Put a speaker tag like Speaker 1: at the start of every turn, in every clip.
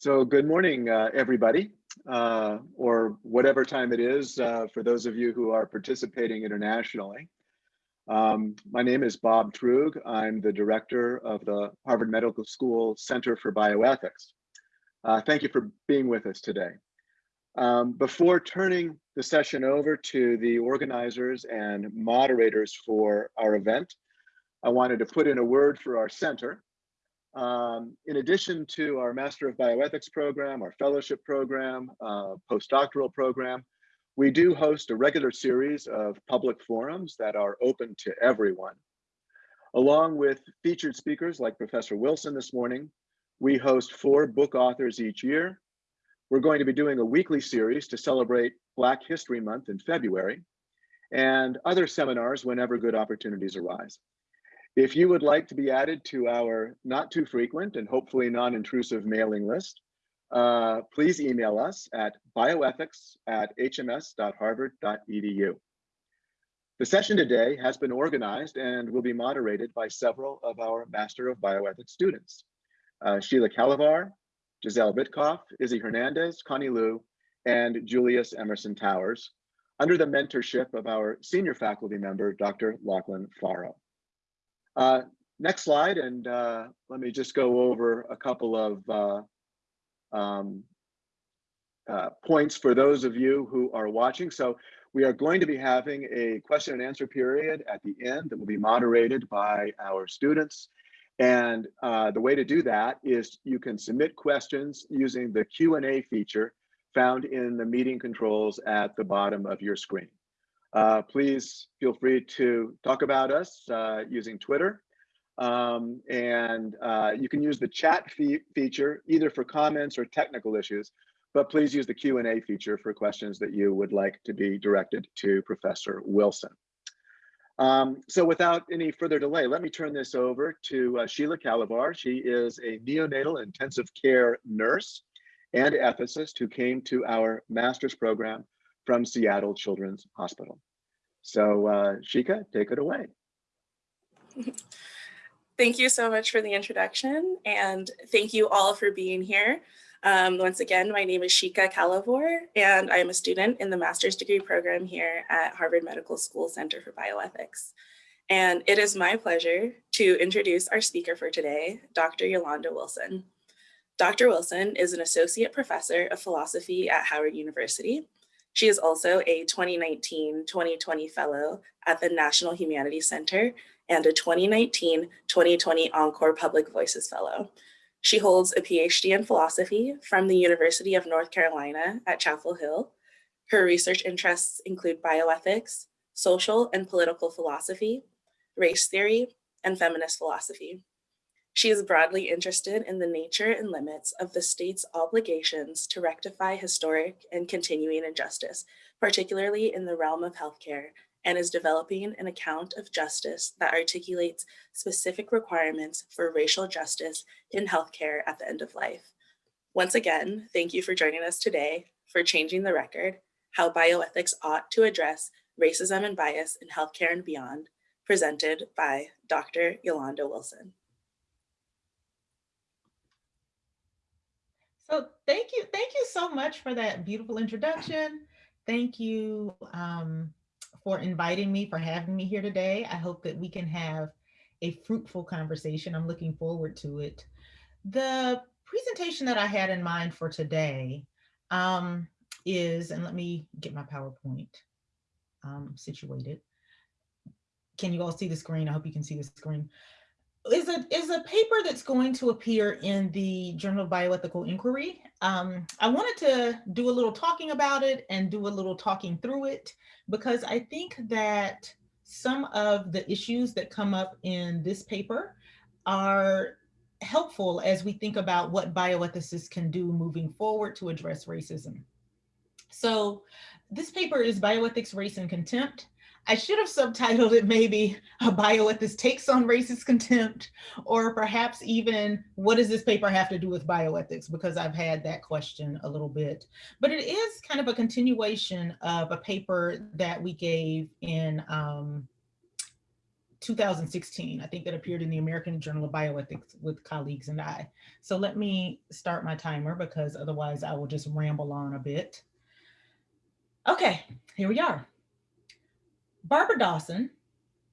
Speaker 1: So good morning, uh, everybody, uh, or whatever time it is uh, for those of you who are participating internationally. Um, my name is Bob Truog. I'm the director of the Harvard Medical School Center for Bioethics. Uh, thank you for being with us today. Um, before turning the session over to the organizers and moderators for our event, I wanted to put in a word for our center. Um, in addition to our Master of Bioethics program, our fellowship program, uh, postdoctoral program, we do host a regular series of public forums that are open to everyone. Along with featured speakers like Professor Wilson this morning, we host four book authors each year. We're going to be doing a weekly series to celebrate Black History Month in February and other seminars whenever good opportunities arise. If you would like to be added to our not too frequent and hopefully non-intrusive mailing list, uh, please email us at bioethics at hms.harvard.edu. The session today has been organized and will be moderated by several of our Master of Bioethics students. Uh, Sheila Calavar, Giselle Vitkoff, Izzy Hernandez, Connie Liu, and Julius Emerson Towers, under the mentorship of our senior faculty member, Dr. Lachlan Forrow. Uh, next slide, and uh, let me just go over a couple of uh, um, uh, points for those of you who are watching. So we are going to be having a question and answer period at the end that will be moderated by our students. And uh, the way to do that is you can submit questions using the Q&A feature found in the meeting controls at the bottom of your screen. Uh, please feel free to talk about us uh, using Twitter. Um, and uh, you can use the chat fe feature either for comments or technical issues, but please use the Q&A feature for questions that you would like to be directed to Professor Wilson. Um, so without any further delay, let me turn this over to uh, Sheila Calavar. She is a neonatal intensive care nurse and ethicist who came to our master's program from Seattle Children's Hospital. So uh, Shika, take it away.
Speaker 2: Thank you so much for the introduction and thank you all for being here. Um, once again, my name is Shika Calavor and I'm a student in the master's degree program here at Harvard Medical School Center for Bioethics. And it is my pleasure to introduce our speaker for today, Dr. Yolanda Wilson. Dr. Wilson is an associate professor of philosophy at Howard University she is also a 2019-2020 fellow at the National Humanities Center and a 2019-2020 Encore Public Voices Fellow. She holds a PhD in philosophy from the University of North Carolina at Chapel Hill. Her research interests include bioethics, social and political philosophy, race theory, and feminist philosophy. She is broadly interested in the nature and limits of the state's obligations to rectify historic and continuing injustice, particularly in the realm of healthcare, and is developing an account of justice that articulates specific requirements for racial justice in healthcare at the end of life. Once again, thank you for joining us today for Changing the Record, How Bioethics Ought to Address Racism and Bias in Healthcare and Beyond, presented by Dr. Yolanda Wilson.
Speaker 3: So thank you. Thank you so much for that beautiful introduction. Thank you um, for inviting me, for having me here today. I hope that we can have a fruitful conversation. I'm looking forward to it. The presentation that I had in mind for today um, is, and let me get my PowerPoint um, situated. Can you all see the screen? I hope you can see the screen is a is a paper that's going to appear in the Journal of Bioethical Inquiry. Um, I wanted to do a little talking about it and do a little talking through it because I think that some of the issues that come up in this paper are helpful as we think about what bioethicists can do moving forward to address racism. So this paper is Bioethics, Race, and Contempt. I should have subtitled it maybe a bioethicist takes on racist contempt, or perhaps even what does this paper have to do with bioethics? Because I've had that question a little bit. But it is kind of a continuation of a paper that we gave in um, 2016, I think that appeared in the American Journal of Bioethics with colleagues and I. So let me start my timer because otherwise I will just ramble on a bit. Okay, here we are. Barbara Dawson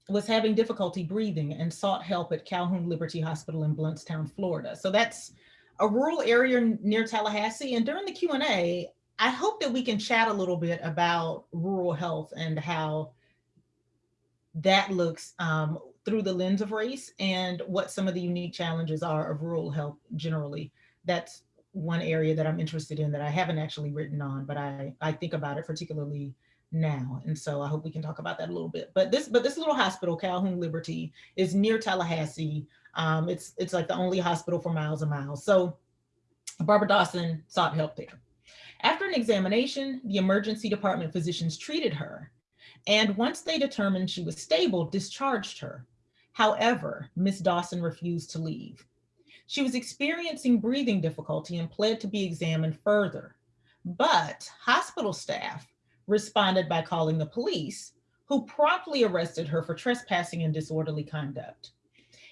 Speaker 3: was having difficulty breathing and sought help at Calhoun Liberty Hospital in Blountstown, Florida. So that's a rural area near Tallahassee. And during the Q&A, I hope that we can chat a little bit about rural health and how that looks um, through the lens of race and what some of the unique challenges are of rural health generally. That's one area that I'm interested in that I haven't actually written on, but I, I think about it particularly now. And so I hope we can talk about that a little bit. But this, but this little hospital, Calhoun Liberty, is near Tallahassee. Um, it's, it's like the only hospital for miles and miles. So Barbara Dawson sought help there. After an examination, the emergency department physicians treated her. And once they determined she was stable, discharged her. However, Miss Dawson refused to leave. She was experiencing breathing difficulty and pled to be examined further. But hospital staff responded by calling the police, who promptly arrested her for trespassing and disorderly conduct.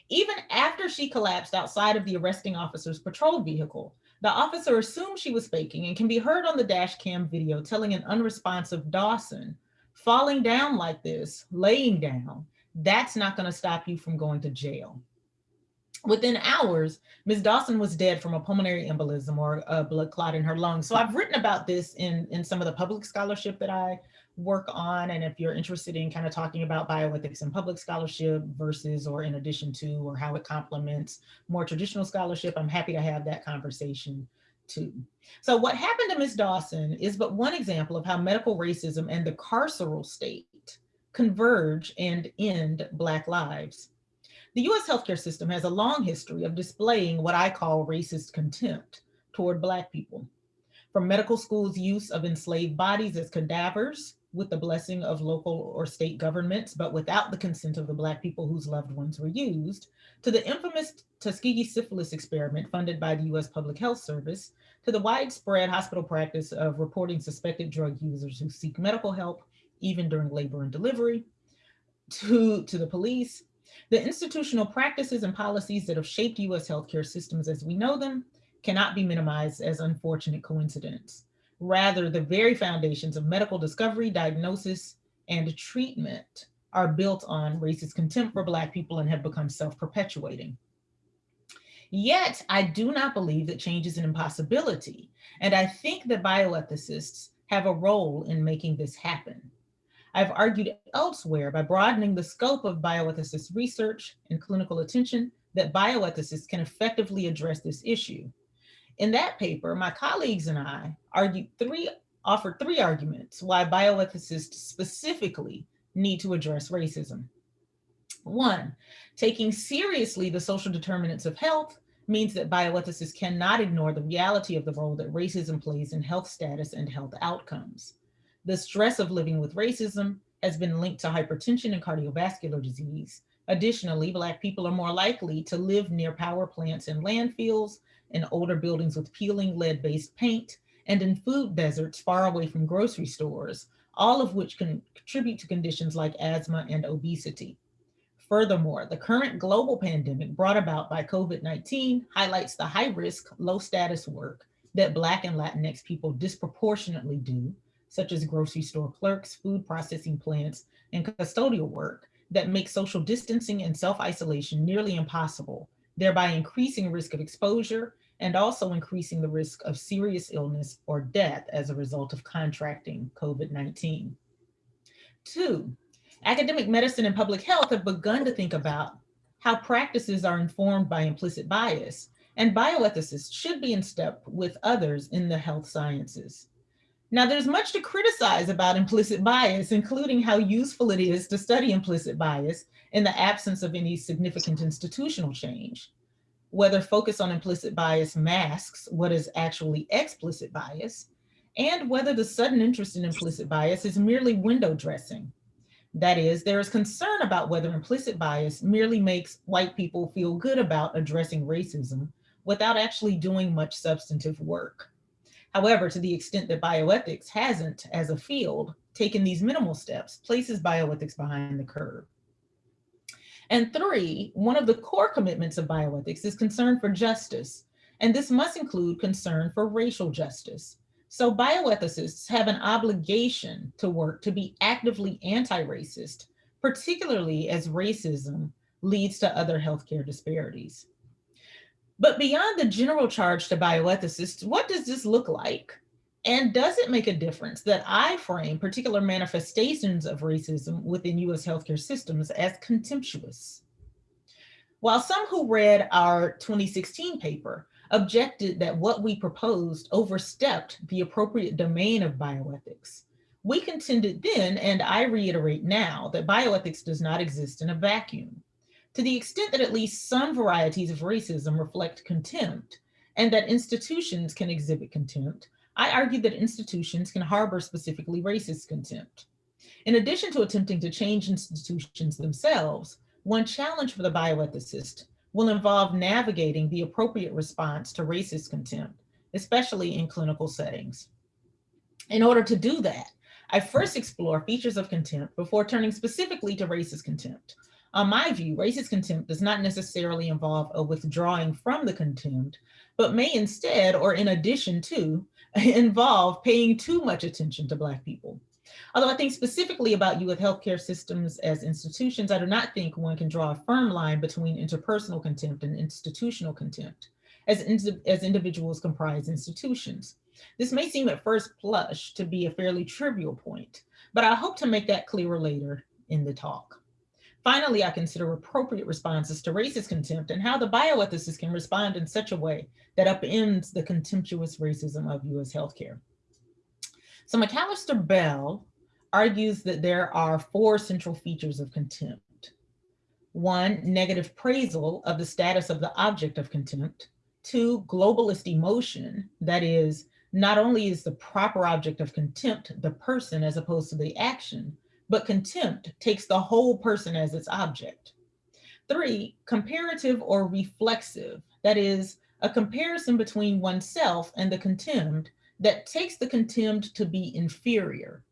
Speaker 3: Even after she collapsed outside of the arresting officer's patrol vehicle, the officer assumed she was faking and can be heard on the dash cam video telling an unresponsive Dawson, falling down like this, laying down, that's not gonna stop you from going to jail. Within hours, Ms. Dawson was dead from a pulmonary embolism or a blood clot in her lungs. So I've written about this in, in some of the public scholarship that I work on. And if you're interested in kind of talking about bioethics and public scholarship versus or in addition to or how it complements more traditional scholarship, I'm happy to have that conversation too. So what happened to Ms. Dawson is but one example of how medical racism and the carceral state converge and end Black lives. The US healthcare system has a long history of displaying what I call racist contempt toward Black people. From medical school's use of enslaved bodies as cadavers with the blessing of local or state governments, but without the consent of the Black people whose loved ones were used, to the infamous Tuskegee syphilis experiment funded by the US Public Health Service, to the widespread hospital practice of reporting suspected drug users who seek medical help, even during labor and delivery, to, to the police, the institutional practices and policies that have shaped US healthcare systems as we know them cannot be minimized as unfortunate coincidence. Rather, the very foundations of medical discovery, diagnosis, and treatment are built on racist contempt for Black people and have become self-perpetuating. Yet, I do not believe that change is an impossibility. And I think that bioethicists have a role in making this happen. I've argued elsewhere by broadening the scope of bioethicist research and clinical attention that bioethicists can effectively address this issue. In that paper, my colleagues and I argued three, offered three arguments why bioethicists specifically need to address racism. One, taking seriously the social determinants of health means that bioethicists cannot ignore the reality of the role that racism plays in health status and health outcomes. The stress of living with racism has been linked to hypertension and cardiovascular disease. Additionally, Black people are more likely to live near power plants and landfills, in older buildings with peeling lead-based paint, and in food deserts far away from grocery stores, all of which can contribute to conditions like asthma and obesity. Furthermore, the current global pandemic brought about by COVID-19 highlights the high risk, low status work that Black and Latinx people disproportionately do such as grocery store clerks, food processing plants, and custodial work that make social distancing and self-isolation nearly impossible, thereby increasing risk of exposure and also increasing the risk of serious illness or death as a result of contracting COVID-19. Two, academic medicine and public health have begun to think about how practices are informed by implicit bias, and bioethicists should be in step with others in the health sciences. Now, there's much to criticize about implicit bias, including how useful it is to study implicit bias in the absence of any significant institutional change. Whether focus on implicit bias masks what is actually explicit bias, and whether the sudden interest in implicit bias is merely window dressing. That is, there is concern about whether implicit bias merely makes white people feel good about addressing racism without actually doing much substantive work. However, to the extent that bioethics hasn't, as a field, taken these minimal steps, places bioethics behind the curve. And three, one of the core commitments of bioethics is concern for justice. And this must include concern for racial justice. So bioethicists have an obligation to work to be actively anti-racist, particularly as racism leads to other healthcare disparities. But beyond the general charge to bioethicists, what does this look like? And does it make a difference that I frame particular manifestations of racism within US healthcare systems as contemptuous? While some who read our 2016 paper objected that what we proposed overstepped the appropriate domain of bioethics, we contended then, and I reiterate now, that bioethics does not exist in a vacuum. To the extent that at least some varieties of racism reflect contempt, and that institutions can exhibit contempt, I argue that institutions can harbor specifically racist contempt. In addition to attempting to change institutions themselves, one challenge for the bioethicist will involve navigating the appropriate response to racist contempt, especially in clinical settings. In order to do that, I first explore features of contempt before turning specifically to racist contempt. On my view, racist contempt does not necessarily involve a withdrawing from the contempt, but may instead, or in addition to, involve paying too much attention to Black people. Although I think specifically about you with healthcare systems as institutions, I do not think one can draw a firm line between interpersonal contempt and institutional contempt as, as individuals comprise institutions. This may seem at first blush to be a fairly trivial point, but I hope to make that clearer later in the talk. Finally, I consider appropriate responses to racist contempt and how the bioethicist can respond in such a way that upends the contemptuous racism of US healthcare. So Macalester Bell argues that there are four central features of contempt. One, negative appraisal of the status of the object of contempt. Two, globalist emotion, that is, not only is the proper object of contempt the person as opposed to the action, but contempt takes the whole person as its object. Three, comparative or reflexive, that is, a comparison between oneself and the contemned that takes the contemned to be inferior.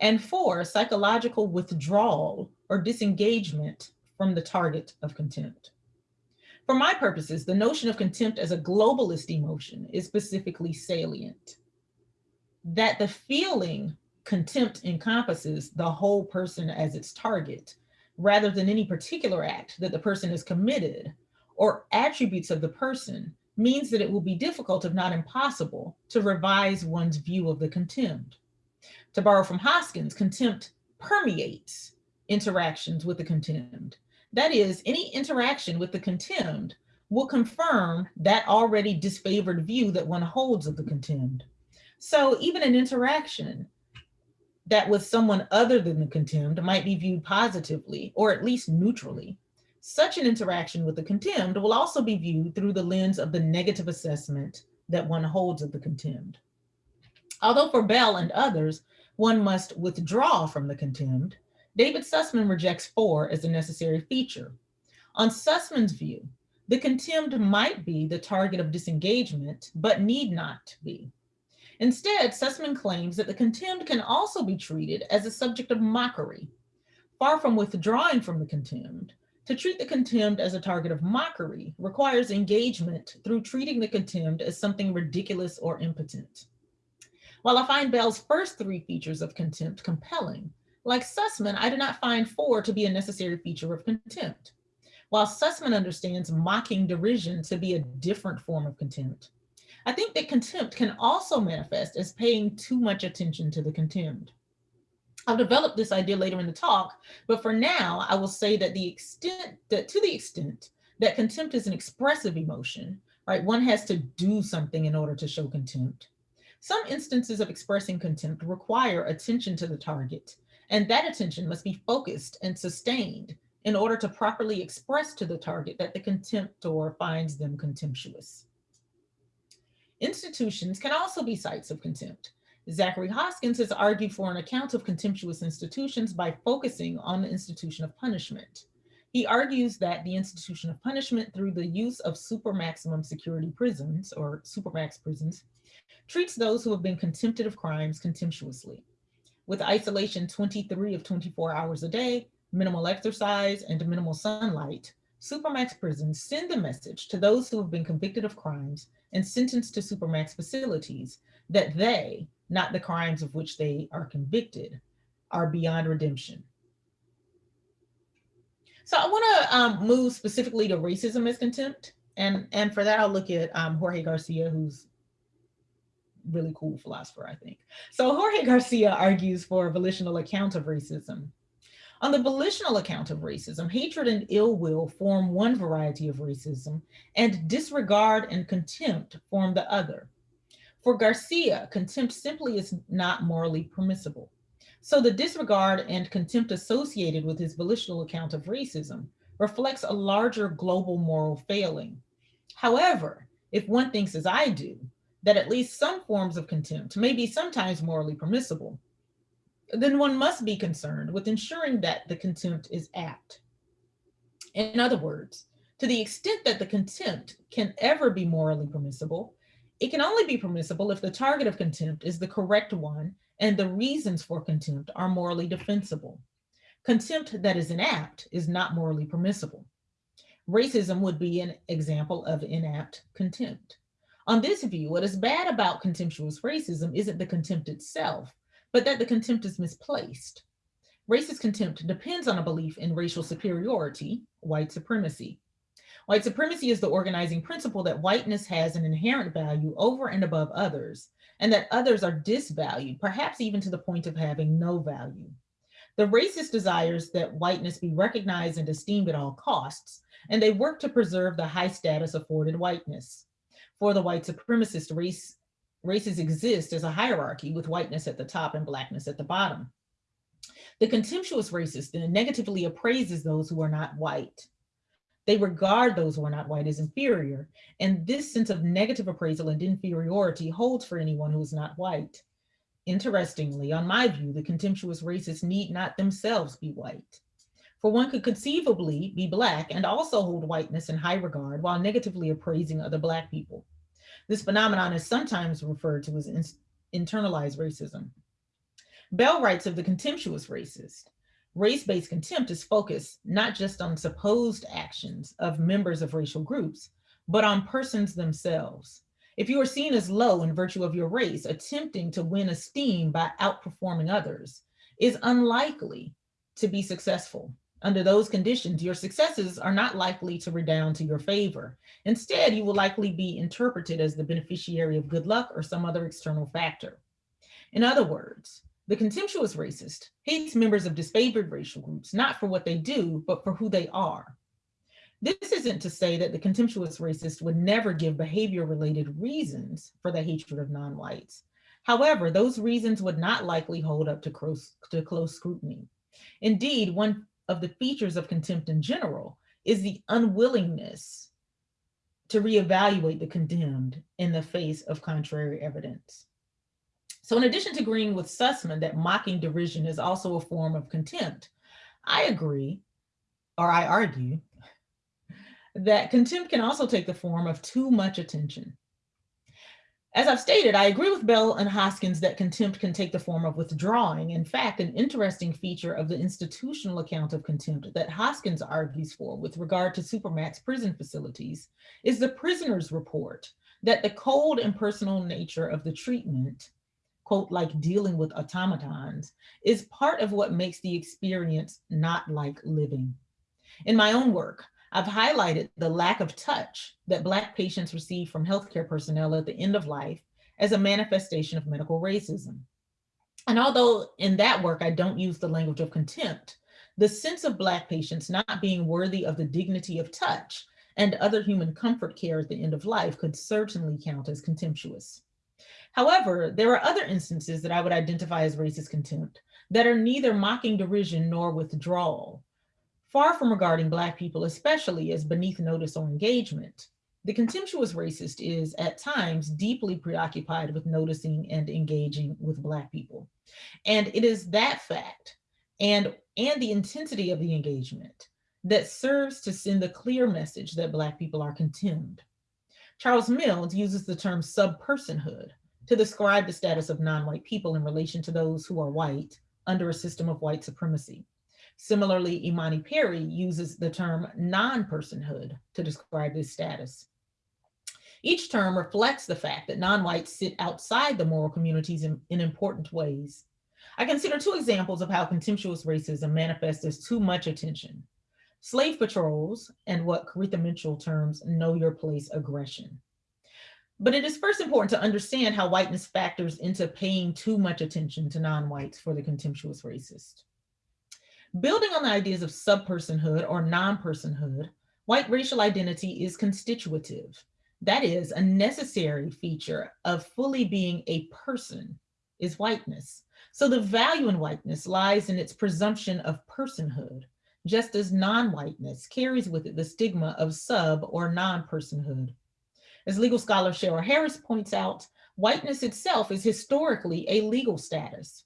Speaker 3: And four, psychological withdrawal or disengagement from the target of contempt. For my purposes, the notion of contempt as a globalist emotion is specifically salient. That the feeling contempt encompasses the whole person as its target, rather than any particular act that the person has committed or attributes of the person means that it will be difficult, if not impossible, to revise one's view of the contemned. To borrow from Hoskins, contempt permeates interactions with the contemned. That is, any interaction with the contemned will confirm that already disfavored view that one holds of the contemned. So even an interaction that with someone other than the contemned might be viewed positively or at least neutrally. Such an interaction with the contemned will also be viewed through the lens of the negative assessment that one holds of the contemned. Although for Bell and others, one must withdraw from the contemned, David Sussman rejects four as a necessary feature. On Sussman's view, the contemned might be the target of disengagement, but need not be. Instead, Sussman claims that the contemned can also be treated as a subject of mockery. Far from withdrawing from the contemned, to treat the contemned as a target of mockery requires engagement through treating the contemned as something ridiculous or impotent. While I find Bell's first three features of contempt compelling, like Sussman, I do not find four to be a necessary feature of contempt. While Sussman understands mocking derision to be a different form of contempt, I think that contempt can also manifest as paying too much attention to the contemned. I'll develop this idea later in the talk, but for now, I will say that the extent that to the extent that contempt is an expressive emotion, right? One has to do something in order to show contempt. Some instances of expressing contempt require attention to the target, and that attention must be focused and sustained in order to properly express to the target that the contemptor finds them contemptuous. Institutions can also be sites of contempt. Zachary Hoskins has argued for an account of contemptuous institutions by focusing on the institution of punishment. He argues that the institution of punishment through the use of super maximum security prisons or supermax prisons treats those who have been contempted of crimes contemptuously. With isolation 23 of 24 hours a day, minimal exercise, and minimal sunlight, Supermax prisons send the message to those who have been convicted of crimes and sentenced to Supermax facilities that they, not the crimes of which they are convicted, are beyond redemption. So I want to um, move specifically to racism as contempt. And, and for that, I'll look at um, Jorge Garcia, who's really cool philosopher, I think. So Jorge Garcia argues for a volitional account of racism. On the volitional account of racism, hatred and ill will form one variety of racism, and disregard and contempt form the other. For Garcia, contempt simply is not morally permissible. So the disregard and contempt associated with his volitional account of racism reflects a larger global moral failing. However, if one thinks as I do, that at least some forms of contempt may be sometimes morally permissible, then one must be concerned with ensuring that the contempt is apt. In other words, to the extent that the contempt can ever be morally permissible, it can only be permissible if the target of contempt is the correct one and the reasons for contempt are morally defensible. Contempt that is inapt is not morally permissible. Racism would be an example of inapt contempt. On this view, what is bad about contemptuous racism isn't the contempt itself, but that the contempt is misplaced. Racist contempt depends on a belief in racial superiority, white supremacy. White supremacy is the organizing principle that whiteness has an inherent value over and above others, and that others are disvalued, perhaps even to the point of having no value. The racist desires that whiteness be recognized and esteemed at all costs, and they work to preserve the high status afforded whiteness. For the white supremacist race, races exist as a hierarchy with whiteness at the top and blackness at the bottom. The contemptuous racist then negatively appraises those who are not white. They regard those who are not white as inferior, and this sense of negative appraisal and inferiority holds for anyone who is not white. Interestingly, on my view, the contemptuous racists need not themselves be white. For one could conceivably be Black and also hold whiteness in high regard while negatively appraising other Black people. This phenomenon is sometimes referred to as internalized racism. Bell writes of the contemptuous racist, Race-based contempt is focused not just on supposed actions of members of racial groups, but on persons themselves. If you are seen as low in virtue of your race, attempting to win esteem by outperforming others is unlikely to be successful. Under those conditions, your successes are not likely to redound to your favor. Instead, you will likely be interpreted as the beneficiary of good luck or some other external factor. In other words, the contemptuous racist hates members of disfavored racial groups, not for what they do, but for who they are. This isn't to say that the contemptuous racist would never give behavior related reasons for the hatred of non-whites. However, those reasons would not likely hold up to close, to close scrutiny. Indeed, one of the features of contempt in general is the unwillingness to reevaluate the condemned in the face of contrary evidence. So in addition to agreeing with Sussman that mocking derision is also a form of contempt, I agree, or I argue, that contempt can also take the form of too much attention. As I've stated, I agree with Bell and Hoskins that contempt can take the form of withdrawing. In fact, an interesting feature of the institutional account of contempt that Hoskins argues for with regard to Supermax prison facilities is the prisoner's report that the cold and personal nature of the treatment quote, like dealing with automatons, is part of what makes the experience not like living. In my own work, I've highlighted the lack of touch that Black patients receive from healthcare personnel at the end of life as a manifestation of medical racism. And although in that work, I don't use the language of contempt, the sense of Black patients not being worthy of the dignity of touch and other human comfort care at the end of life could certainly count as contemptuous. However, there are other instances that I would identify as racist contempt that are neither mocking derision nor withdrawal. Far from regarding Black people, especially as beneath notice or engagement, the contemptuous racist is at times deeply preoccupied with noticing and engaging with Black people. And it is that fact and, and the intensity of the engagement that serves to send the clear message that Black people are contemned. Charles Mills uses the term subpersonhood to describe the status of non-white people in relation to those who are white under a system of white supremacy. Similarly, Imani Perry uses the term non-personhood to describe this status. Each term reflects the fact that non-whites sit outside the moral communities in, in important ways. I consider two examples of how contemptuous racism manifests as too much attention. Slave patrols and what Koritha Mitchell terms know your place aggression. But it is first important to understand how whiteness factors into paying too much attention to non-whites for the contemptuous racist. Building on the ideas of subpersonhood or non-personhood, white racial identity is constitutive. That is a necessary feature of fully being a person is whiteness. So the value in whiteness lies in its presumption of personhood, just as non-whiteness carries with it the stigma of sub or non-personhood. As legal scholar Cheryl Harris points out, whiteness itself is historically a legal status.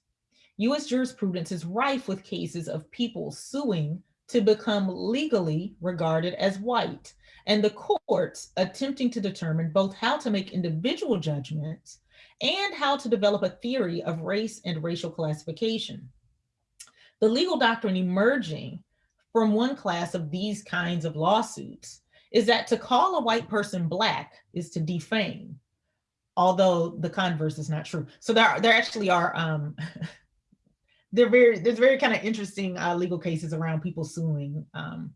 Speaker 3: US jurisprudence is rife with cases of people suing to become legally regarded as white, and the courts attempting to determine both how to make individual judgments and how to develop a theory of race and racial classification. The legal doctrine emerging from one class of these kinds of lawsuits is that to call a white person black is to defame, although the converse is not true. So there, there actually are, um, they're very, there's very kind of interesting uh, legal cases around people suing um,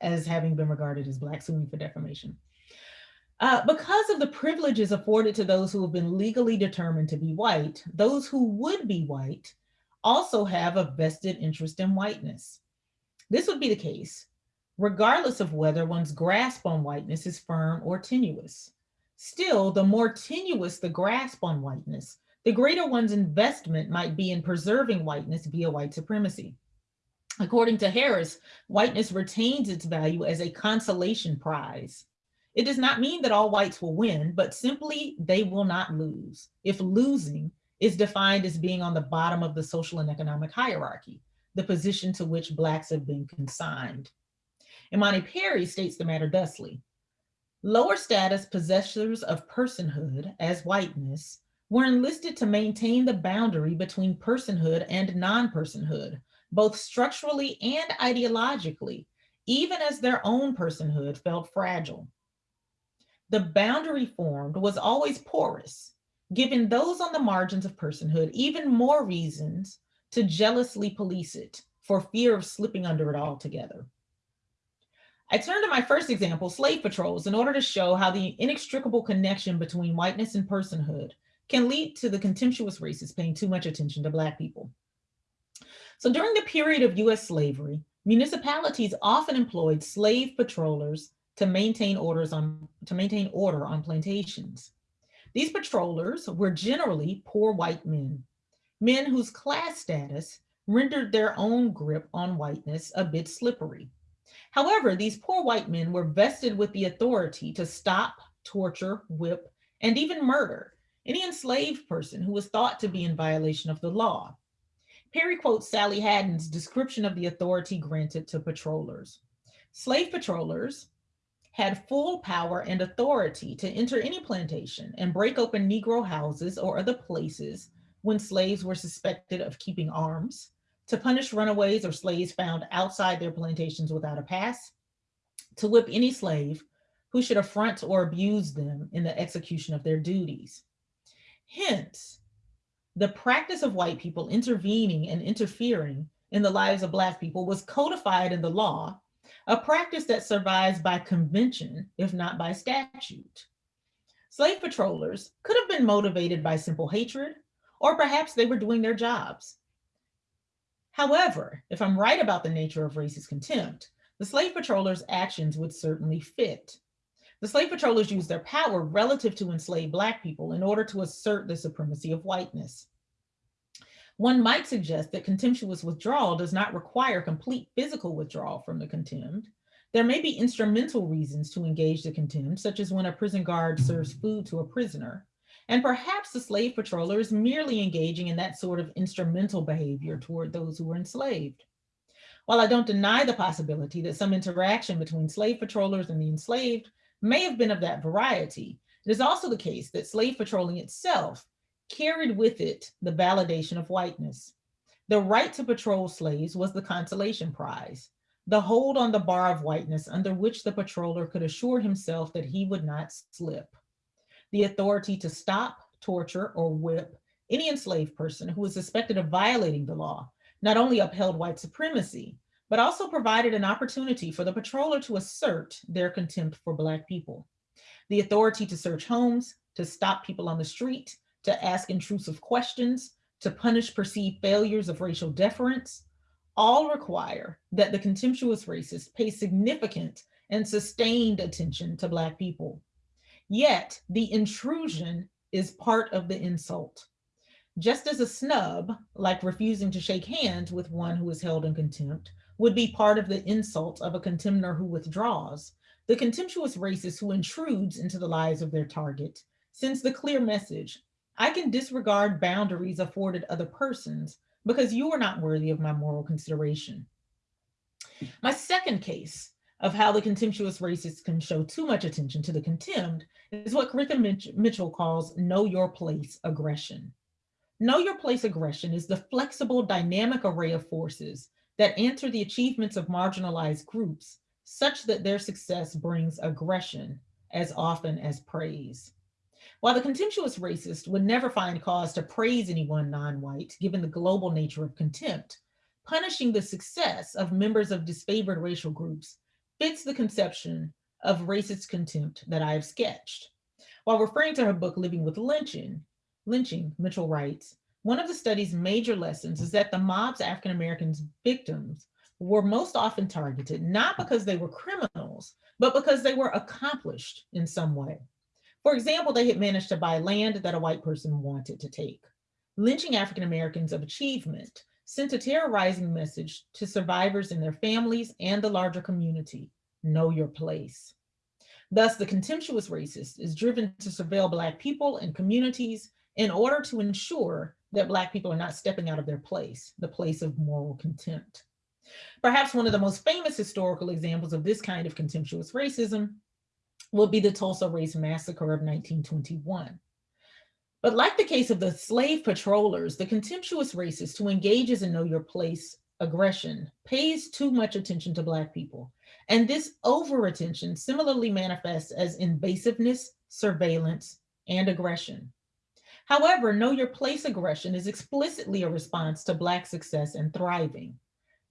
Speaker 3: as having been regarded as black, suing for defamation. Uh, because of the privileges afforded to those who have been legally determined to be white, those who would be white also have a vested interest in whiteness. This would be the case regardless of whether one's grasp on whiteness is firm or tenuous. Still, the more tenuous the grasp on whiteness, the greater one's investment might be in preserving whiteness via white supremacy. According to Harris, whiteness retains its value as a consolation prize. It does not mean that all whites will win, but simply they will not lose. If losing is defined as being on the bottom of the social and economic hierarchy, the position to which blacks have been consigned. Imani Perry states the matter thusly. Lower status possessors of personhood as whiteness were enlisted to maintain the boundary between personhood and non-personhood, both structurally and ideologically, even as their own personhood felt fragile. The boundary formed was always porous, giving those on the margins of personhood even more reasons to jealously police it for fear of slipping under it altogether. I turn to my first example, slave patrols, in order to show how the inextricable connection between whiteness and personhood can lead to the contemptuous races paying too much attention to Black people. So during the period of US slavery, municipalities often employed slave patrollers to maintain orders on to maintain order on plantations. These patrollers were generally poor white men, men whose class status rendered their own grip on whiteness a bit slippery. However, these poor white men were vested with the authority to stop, torture, whip, and even murder any enslaved person who was thought to be in violation of the law. Perry quotes Sally Hadden's description of the authority granted to patrollers. Slave patrollers had full power and authority to enter any plantation and break open Negro houses or other places when slaves were suspected of keeping arms, to punish runaways or slaves found outside their plantations without a pass, to whip any slave who should affront or abuse them in the execution of their duties. Hence, the practice of white people intervening and interfering in the lives of Black people was codified in the law, a practice that survives by convention, if not by statute. Slave patrollers could have been motivated by simple hatred, or perhaps they were doing their jobs. However, if I'm right about the nature of racist contempt, the slave patrollers' actions would certainly fit. The slave patrollers used their power relative to enslaved Black people in order to assert the supremacy of whiteness. One might suggest that contemptuous withdrawal does not require complete physical withdrawal from the contempt. There may be instrumental reasons to engage the contempt, such as when a prison guard serves food to a prisoner, and perhaps the slave patroller is merely engaging in that sort of instrumental behavior toward those who were enslaved. While I don't deny the possibility that some interaction between slave patrollers and the enslaved may have been of that variety, it is also the case that slave patrolling itself carried with it the validation of whiteness. The right to patrol slaves was the consolation prize, the hold on the bar of whiteness under which the patroller could assure himself that he would not slip. The authority to stop, torture, or whip any enslaved person who was suspected of violating the law not only upheld white supremacy, but also provided an opportunity for the patroller to assert their contempt for Black people. The authority to search homes, to stop people on the street, to ask intrusive questions, to punish perceived failures of racial deference, all require that the contemptuous racist pay significant and sustained attention to Black people. Yet the intrusion is part of the insult. Just as a snub, like refusing to shake hands with one who is held in contempt, would be part of the insult of a contemner who withdraws, the contemptuous racist who intrudes into the lives of their target sends the clear message, I can disregard boundaries afforded other persons because you are not worthy of my moral consideration. My second case of how the contemptuous racist can show too much attention to the contemned is what Griffin Mitchell calls know your place aggression. Know your place aggression is the flexible dynamic array of forces that answer the achievements of marginalized groups such that their success brings aggression as often as praise. While the contemptuous racist would never find cause to praise anyone non-white, given the global nature of contempt, punishing the success of members of disfavored racial groups fits the conception of racist contempt that I have sketched. While referring to her book, Living with Lynching, lynching, Mitchell writes, one of the study's major lessons is that the mob's African-Americans victims were most often targeted, not because they were criminals, but because they were accomplished in some way. For example, they had managed to buy land that a white person wanted to take. Lynching African-Americans of achievement sent a terrorizing message to survivors and their families and the larger community, know your place. Thus, the contemptuous racist is driven to surveil Black people and communities in order to ensure that Black people are not stepping out of their place, the place of moral contempt. Perhaps one of the most famous historical examples of this kind of contemptuous racism will be the Tulsa Race Massacre of 1921. But like the case of the slave patrollers, the contemptuous racist who engages in know your place aggression pays too much attention to Black people. And this over attention similarly manifests as invasiveness, surveillance, and aggression. However, know your place aggression is explicitly a response to Black success and thriving.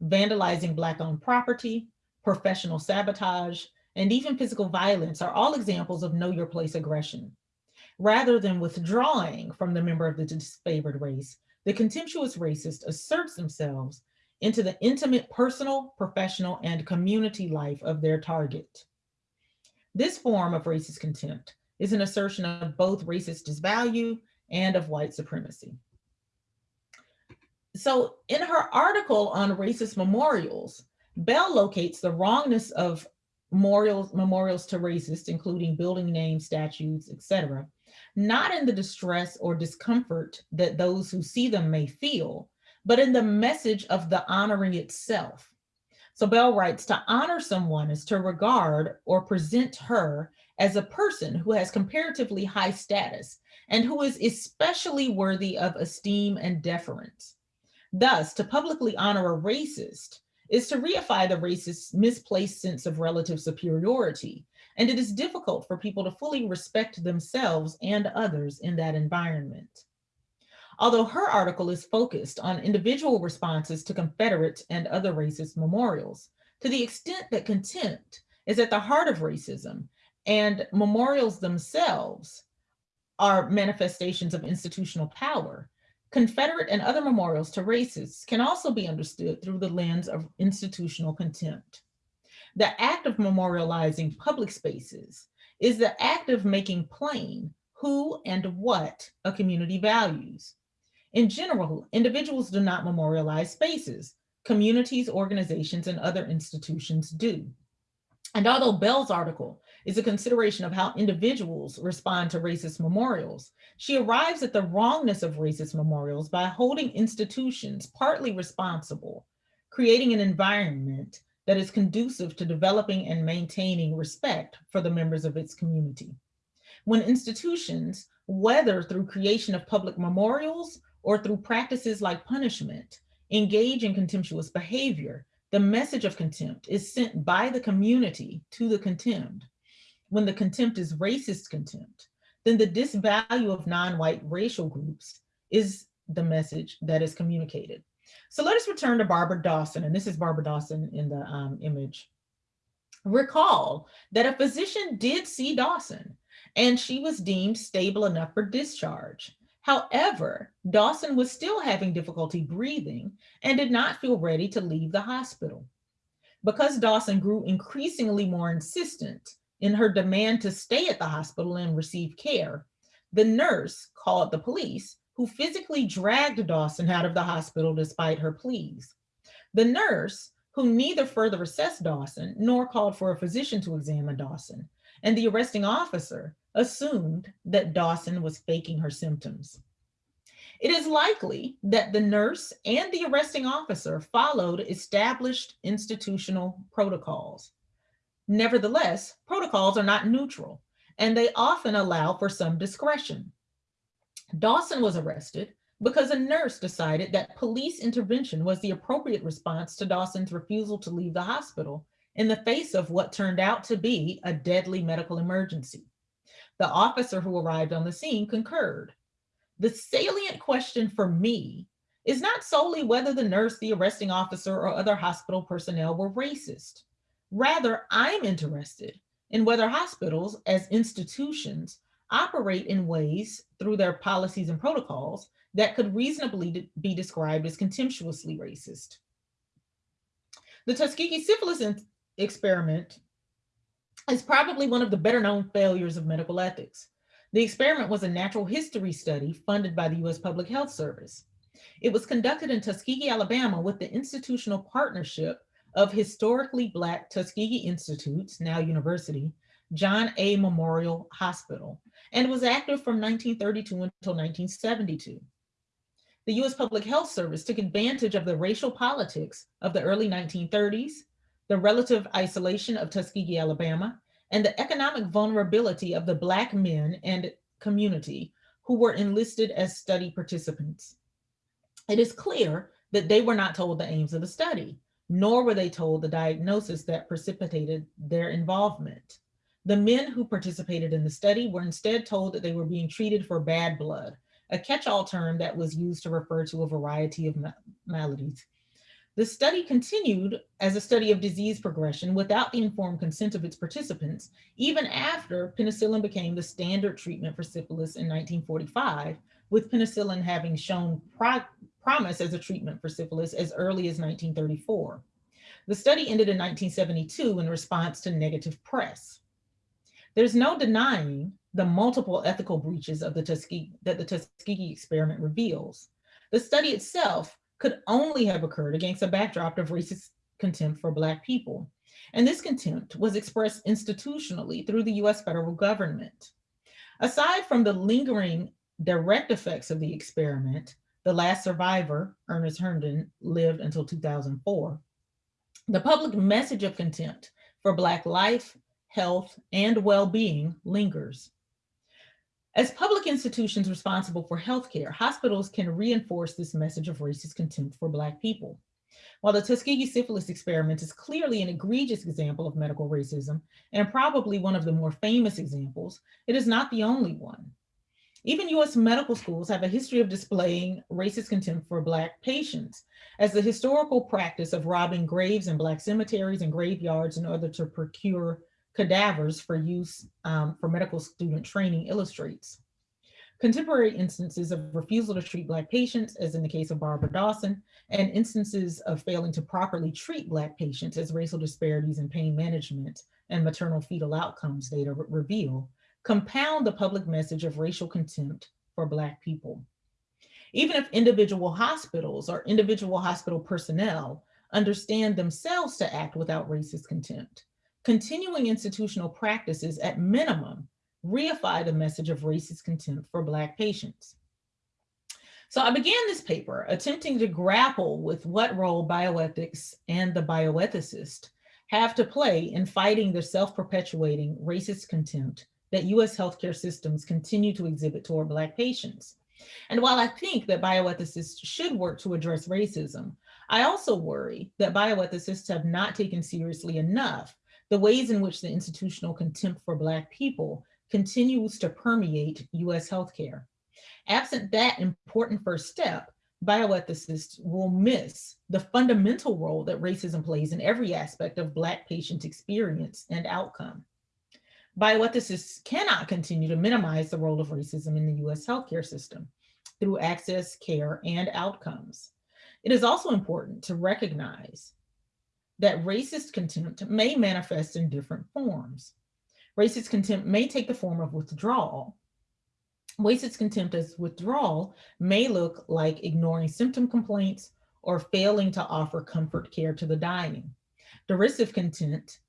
Speaker 3: Vandalizing Black owned property, professional sabotage, and even physical violence are all examples of know your place aggression. Rather than withdrawing from the member of the disfavored race, the contemptuous racist asserts themselves into the intimate personal, professional, and community life of their target. This form of racist contempt is an assertion of both racist disvalue and of white supremacy. So in her article on racist memorials, Bell locates the wrongness of memorials, memorials to racists, including building names, statues, etc., not in the distress or discomfort that those who see them may feel, but in the message of the honoring itself. So Bell writes, to honor someone is to regard or present her as a person who has comparatively high status and who is especially worthy of esteem and deference. Thus, to publicly honor a racist is to reify the racist's misplaced sense of relative superiority, and it is difficult for people to fully respect themselves and others in that environment. Although her article is focused on individual responses to Confederate and other racist memorials, to the extent that contempt is at the heart of racism and memorials themselves are manifestations of institutional power. Confederate and other memorials to racists can also be understood through the lens of institutional contempt. The act of memorializing public spaces is the act of making plain who and what a community values. In general, individuals do not memorialize spaces. Communities, organizations, and other institutions do. And although Bell's article is a consideration of how individuals respond to racist memorials. She arrives at the wrongness of racist memorials by holding institutions partly responsible, creating an environment that is conducive to developing and maintaining respect for the members of its community. When institutions, whether through creation of public memorials or through practices like punishment, engage in contemptuous behavior, the message of contempt is sent by the community to the contemned. When the contempt is racist contempt, then the disvalue of non-white racial groups is the message that is communicated. So let us return to Barbara Dawson, and this is Barbara Dawson in the um, image. Recall that a physician did see Dawson and she was deemed stable enough for discharge. However, Dawson was still having difficulty breathing and did not feel ready to leave the hospital. Because Dawson grew increasingly more insistent in her demand to stay at the hospital and receive care, the nurse called the police who physically dragged Dawson out of the hospital despite her pleas. The nurse, who neither further assessed Dawson nor called for a physician to examine Dawson, and the arresting officer assumed that Dawson was faking her symptoms. It is likely that the nurse and the arresting officer followed established institutional protocols. Nevertheless, protocols are not neutral, and they often allow for some discretion. Dawson was arrested because a nurse decided that police intervention was the appropriate response to Dawson's refusal to leave the hospital in the face of what turned out to be a deadly medical emergency. The officer who arrived on the scene concurred. The salient question for me is not solely whether the nurse, the arresting officer, or other hospital personnel were racist. Rather, I'm interested in whether hospitals as institutions operate in ways through their policies and protocols that could reasonably be described as contemptuously racist. The Tuskegee syphilis experiment is probably one of the better known failures of medical ethics. The experiment was a natural history study funded by the US Public Health Service. It was conducted in Tuskegee, Alabama with the institutional partnership of historically Black Tuskegee Institutes, now university, John A. Memorial Hospital, and was active from 1932 until 1972. The US Public Health Service took advantage of the racial politics of the early 1930s, the relative isolation of Tuskegee, Alabama, and the economic vulnerability of the Black men and community who were enlisted as study participants. It is clear that they were not told the aims of the study, nor were they told the diagnosis that precipitated their involvement. The men who participated in the study were instead told that they were being treated for bad blood, a catch-all term that was used to refer to a variety of maladies. The study continued as a study of disease progression without the informed consent of its participants, even after penicillin became the standard treatment for syphilis in 1945, with penicillin having shown pro promise as a treatment for syphilis as early as 1934. The study ended in 1972 in response to negative press. There's no denying the multiple ethical breaches of the Tuskegee, that the Tuskegee experiment reveals. The study itself could only have occurred against a backdrop of racist contempt for Black people. And this contempt was expressed institutionally through the US federal government. Aside from the lingering direct effects of the experiment, the last survivor, Ernest Hendon, lived until 2004. The public message of contempt for Black life, health, and well-being lingers. As public institutions responsible for healthcare, hospitals can reinforce this message of racist contempt for Black people. While the Tuskegee syphilis experiment is clearly an egregious example of medical racism, and probably one of the more famous examples, it is not the only one. Even US medical schools have a history of displaying racist contempt for Black patients, as the historical practice of robbing graves in Black cemeteries and graveyards in order to procure cadavers for use um, for medical student training illustrates. Contemporary instances of refusal to treat Black patients, as in the case of Barbara Dawson, and instances of failing to properly treat Black patients as racial disparities in pain management and maternal fetal outcomes data reveal, compound the public message of racial contempt for Black people. Even if individual hospitals or individual hospital personnel understand themselves to act without racist contempt, continuing institutional practices at minimum reify the message of racist contempt for Black patients. So I began this paper attempting to grapple with what role bioethics and the bioethicist have to play in fighting the self-perpetuating racist contempt that US healthcare systems continue to exhibit toward Black patients. And while I think that bioethicists should work to address racism, I also worry that bioethicists have not taken seriously enough the ways in which the institutional contempt for Black people continues to permeate US healthcare. Absent that important first step, bioethicists will miss the fundamental role that racism plays in every aspect of Black patient experience and outcome. Bioethicists cannot continue to minimize the role of racism in the US healthcare system through access, care, and outcomes. It is also important to recognize that racist contempt may manifest in different forms. Racist contempt may take the form of withdrawal. Racist contempt as withdrawal may look like ignoring symptom complaints or failing to offer comfort care to the dying. Derisive contempt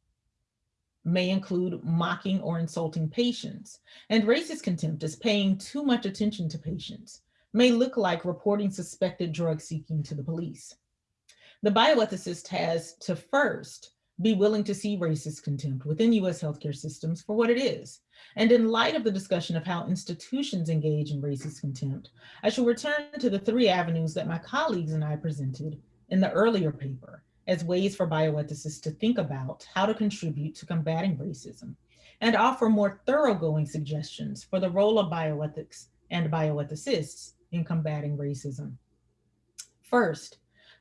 Speaker 3: may include mocking or insulting patients. And racist contempt is paying too much attention to patients, may look like reporting suspected drug seeking to the police. The bioethicist has to first be willing to see racist contempt within US healthcare systems for what it is. And in light of the discussion of how institutions engage in racist contempt, I shall return to the three avenues that my colleagues and I presented in the earlier paper as ways for bioethicists to think about how to contribute to combating racism and offer more thoroughgoing suggestions for the role of bioethics and bioethicists in combating racism. First,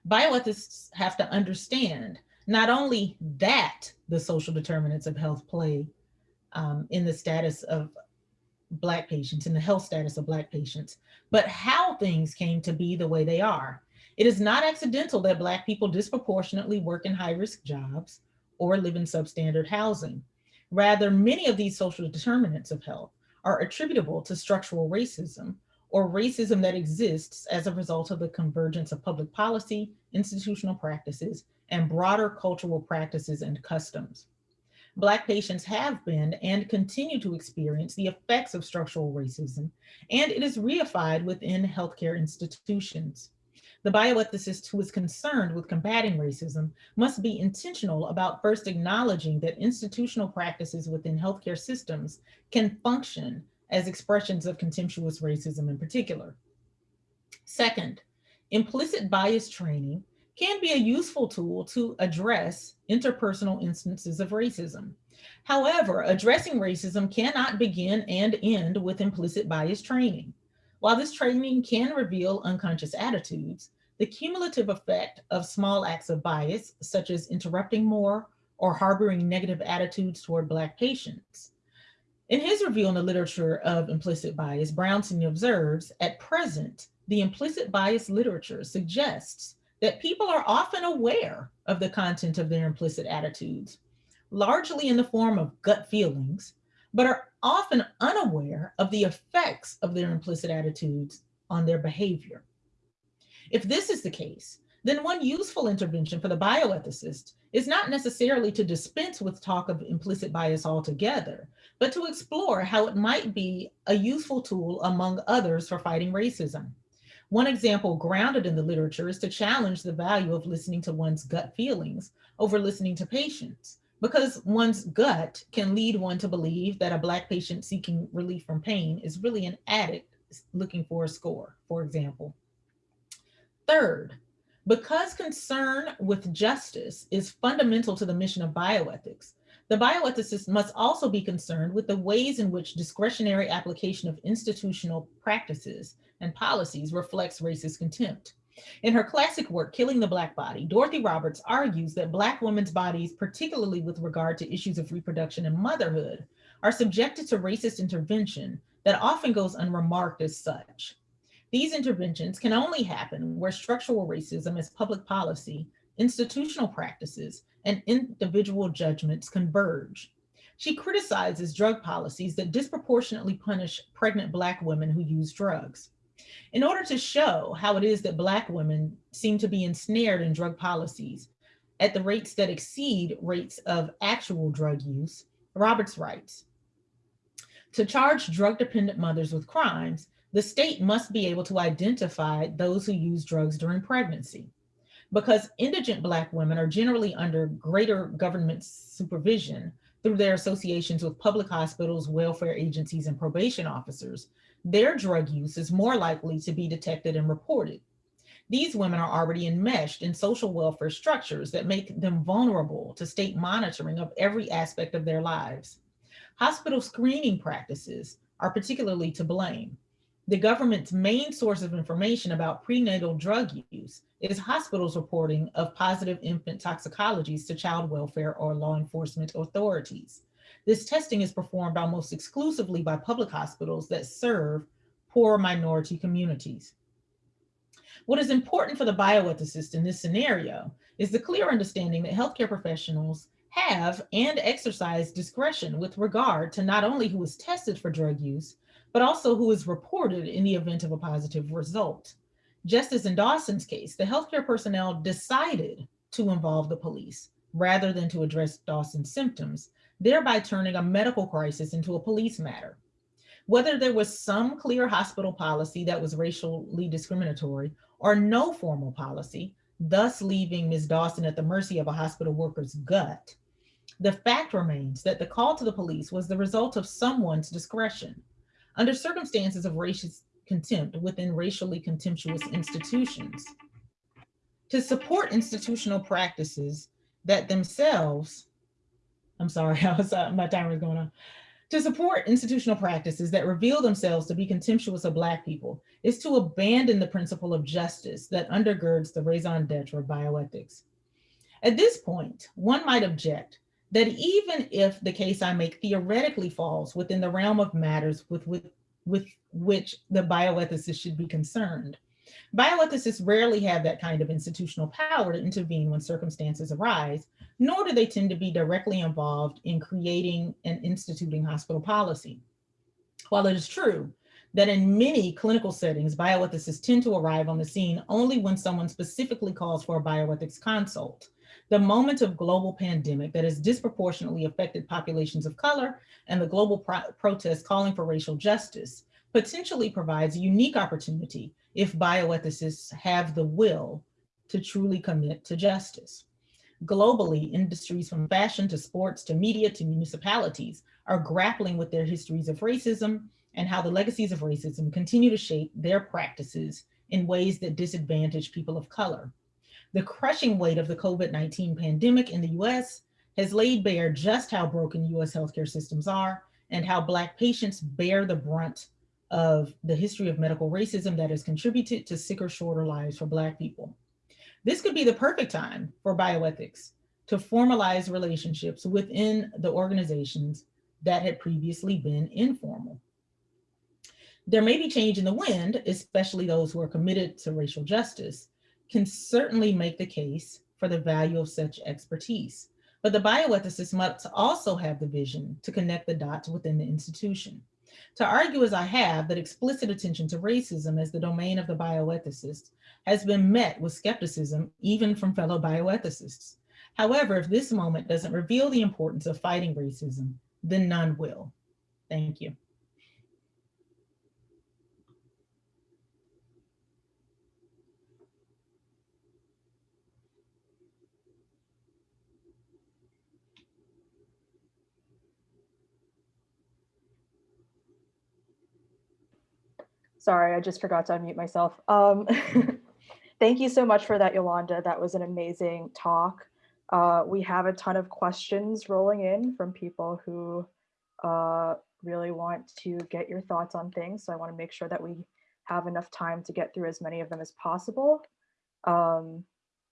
Speaker 3: bioethicists have to understand not only that the social determinants of health play um, in the status of Black patients, in the health status of Black patients, but how things came to be the way they are it is not accidental that Black people disproportionately work in high-risk jobs or live in substandard housing. Rather, many of these social determinants of health are attributable to structural racism or racism that exists as a result of the convergence of public policy, institutional practices, and broader cultural practices and customs. Black patients have been and continue to experience the effects of structural racism, and it is reified within healthcare institutions. The bioethicist who is concerned with combating racism must be intentional about first acknowledging that institutional practices within healthcare systems can function as expressions of contemptuous racism in particular. Second, implicit bias training can be a useful tool to address interpersonal instances of racism. However, addressing racism cannot begin and end with implicit bias training. While this training can reveal unconscious attitudes, the cumulative effect of small acts of bias, such as interrupting more or harboring negative attitudes toward Black patients. In his review on the literature of implicit bias, Brownstein observes, at present, the implicit bias literature suggests that people are often aware of the content of their implicit attitudes, largely in the form of gut feelings, but are often unaware of the effects of their implicit attitudes on their behavior. If this is the case, then one useful intervention for the bioethicist is not necessarily to dispense with talk of implicit bias altogether, but to explore how it might be a useful tool among others for fighting racism. One example grounded in the literature is to challenge the value of listening to one's gut feelings over listening to patients, because one's gut can lead one to believe that a Black patient seeking relief from pain is really an addict looking for a score, for example. Third, because concern with justice is fundamental to the mission of bioethics, the bioethicist must also be concerned with the ways in which discretionary application of institutional practices and policies reflects racist contempt. In her classic work, Killing the Black Body, Dorothy Roberts argues that Black women's bodies, particularly with regard to issues of reproduction and motherhood, are subjected to racist intervention that often goes unremarked as such. These interventions can only happen where structural racism as public policy, institutional practices, and individual judgments converge. She criticizes drug policies that disproportionately punish pregnant Black women who use drugs. In order to show how it is that Black women seem to be ensnared in drug policies at the rates that exceed rates of actual drug use, Roberts writes, to charge drug-dependent mothers with crimes, the state must be able to identify those who use drugs during pregnancy. Because indigent Black women are generally under greater government supervision through their associations with public hospitals, welfare agencies, and probation officers, their drug use is more likely to be detected and reported. These women are already enmeshed in social welfare structures that make them vulnerable to state monitoring of every aspect of their lives. Hospital screening practices are particularly to blame. The government's main source of information about prenatal drug use is hospitals reporting of positive infant toxicologies to child welfare or law enforcement authorities. This testing is performed almost exclusively by public hospitals that serve poor minority communities. What is important for the bioethicist in this scenario is the clear understanding that healthcare professionals have and exercise discretion with regard to not only who is tested for drug use, but also who is reported in the event of a positive result. Just as in Dawson's case, the healthcare personnel decided to involve the police rather than to address Dawson's symptoms, thereby turning a medical crisis into a police matter. Whether there was some clear hospital policy that was racially discriminatory or no formal policy, thus leaving Ms. Dawson at the mercy of a hospital worker's gut, the fact remains that the call to the police was the result of someone's discretion. Under circumstances of racist contempt within racially contemptuous institutions. To support institutional practices that themselves, I'm sorry, I was, uh, my timer is going on. To support institutional practices that reveal themselves to be contemptuous of Black people is to abandon the principle of justice that undergirds the raison d'etre of bioethics. At this point, one might object that even if the case I make theoretically falls within the realm of matters with, with, with which the bioethicist should be concerned. Bioethicists rarely have that kind of institutional power to intervene when circumstances arise, nor do they tend to be directly involved in creating and instituting hospital policy. While it is true that in many clinical settings, bioethicists tend to arrive on the scene only when someone specifically calls for a bioethics consult. The moment of global pandemic that has disproportionately affected populations of color and the global pro protest calling for racial justice potentially provides a unique opportunity if bioethicists have the will to truly commit to justice. Globally, industries from fashion to sports to media to municipalities are grappling with their histories of racism and how the legacies of racism continue to shape their practices in ways that disadvantage people of color. The crushing weight of the COVID-19 pandemic in the US has laid bare just how broken US healthcare systems are and how Black patients bear the brunt of the history of medical racism that has contributed to sicker, shorter lives for Black people. This could be the perfect time for bioethics to formalize relationships within the organizations that had previously been informal. There may be change in the wind, especially those who are committed to racial justice, can certainly make the case for the value of such expertise. But the bioethicist must also have the vision to connect the dots within the institution. To argue as I have that explicit attention to racism as the domain of the bioethicist has been met with skepticism, even from fellow bioethicists. However, if this moment doesn't reveal the importance of fighting racism, then none will. Thank you.
Speaker 4: Sorry, I just forgot to unmute myself. Um, thank you so much for that, Yolanda. That was an amazing talk. Uh, we have a ton of questions rolling in from people who uh, really want to get your thoughts on things. So I want to make sure that we have enough time to get through as many of them as possible. Um,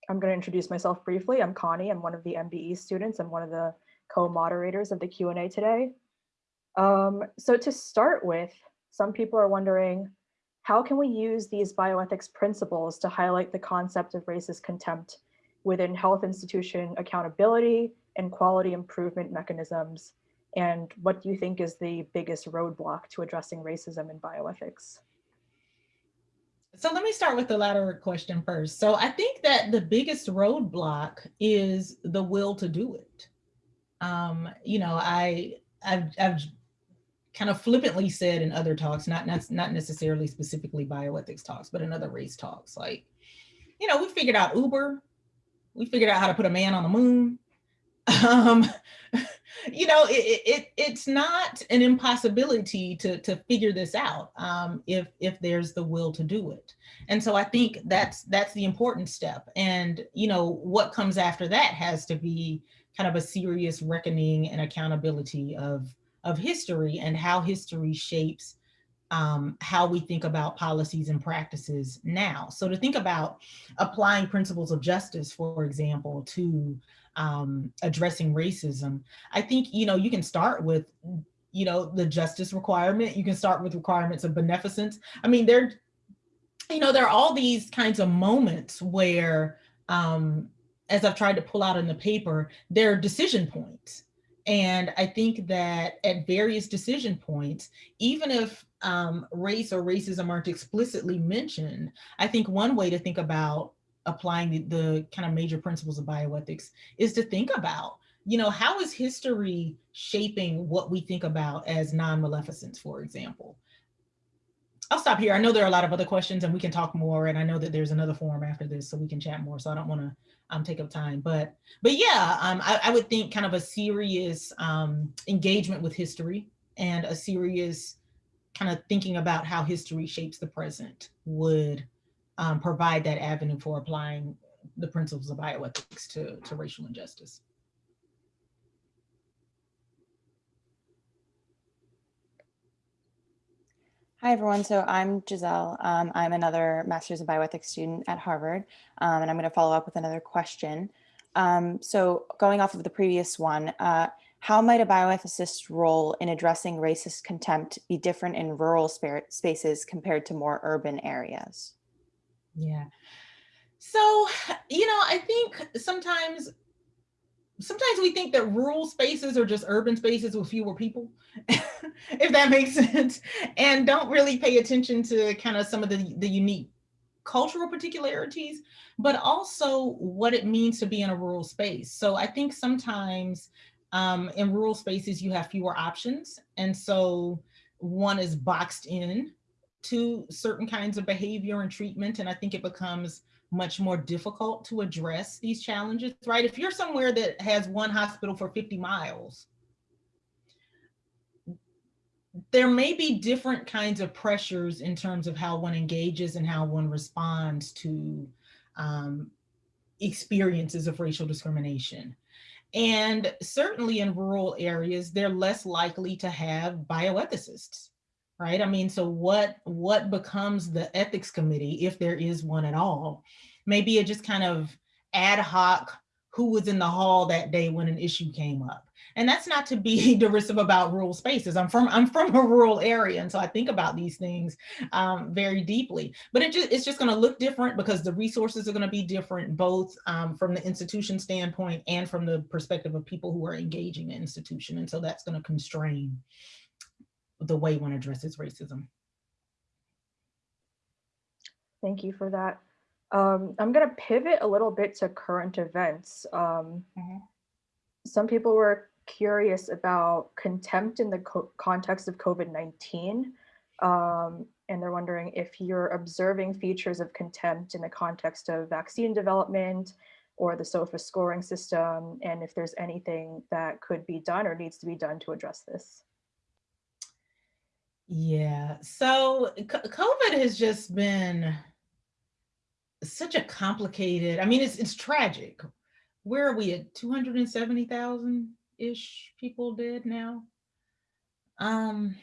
Speaker 4: I'm going to introduce myself briefly. I'm Connie. I'm one of the MBE students. I'm one of the co-moderators of the Q&A today. Um, so to start with, some people are wondering, how can we use these bioethics principles to highlight the concept of racist contempt within health institution accountability and quality improvement mechanisms? And what do you think is the biggest roadblock to addressing racism in bioethics?
Speaker 3: So let me start with the latter question first. So I think that the biggest roadblock is the will to do it. Um, you know, I I've, I've kind of flippantly said in other talks, not, not, not necessarily specifically bioethics talks, but in other race talks, like, you know, we figured out Uber, we figured out how to put a man on the moon. Um, you know, it, it it's not an impossibility to to figure this out um, if if there's the will to do it. And so I think that's that's the important step. And you know, what comes after that has to be kind of a serious reckoning and accountability of of history and how history shapes um, how we think about policies and practices now. So to think about applying principles of justice, for example, to um, addressing racism, I think, you know, you can start with, you know, the justice requirement. You can start with requirements of beneficence. I mean, there, you know, there are all these kinds of moments where, um, as I've tried to pull out in the paper, there are decision points. And I think that at various decision points, even if um, race or racism aren't explicitly mentioned, I think one way to think about applying the, the kind of major principles of bioethics is to think about, you know, how is history shaping what we think about as non-maleficence, for example? I'll stop here. I know there are a lot of other questions and we can talk more. And I know that there's another forum after this, so we can chat more. So I don't want to um, take up time, but but yeah, um, I, I, would think kind of a serious um, engagement with history and a serious kind of thinking about how history shapes the present would um, provide that avenue for applying the principles of bioethics to, to racial injustice.
Speaker 5: Hi, everyone. So I'm Giselle. Um, I'm another Master's of Bioethics student at Harvard, um, and I'm going to follow up with another question. Um, so going off of the previous one, uh, how might a bioethicist's role in addressing racist contempt be different in rural spaces compared to more urban areas?
Speaker 3: Yeah. So, you know, I think sometimes sometimes we think that rural spaces are just urban spaces with fewer people, if that makes sense, and don't really pay attention to kind of some of the, the unique cultural particularities, but also what it means to be in a rural space. So I think sometimes um, in rural spaces, you have fewer options. And so one is boxed in to certain kinds of behavior and treatment. And I think it becomes much more difficult to address these challenges, right? If you're somewhere that has one hospital for 50 miles, there may be different kinds of pressures in terms of how one engages and how one responds to um, experiences of racial discrimination. And certainly in rural areas, they're less likely to have bioethicists right? I mean, so what what becomes the ethics committee if there is one at all? Maybe it just kind of ad hoc who was in the hall that day when an issue came up. And that's not to be derisive about rural spaces. I'm from I'm from a rural area, and so I think about these things um, very deeply. But it just it's just going to look different because the resources are going to be different, both um, from the institution standpoint and from the perspective of people who are engaging the institution. And so that's going to constrain the way one addresses racism.
Speaker 4: Thank you for that. Um, I'm going to pivot a little bit to current events. Um, mm -hmm. Some people were curious about contempt in the co context of COVID-19. Um, and they're wondering if you're observing features of contempt in the context of vaccine development or the SOFA scoring system, and if there's anything that could be done or needs to be done to address this.
Speaker 3: Yeah, so COVID has just been such a complicated, I mean, it's, it's tragic. Where are we at 270,000-ish people dead now? Um,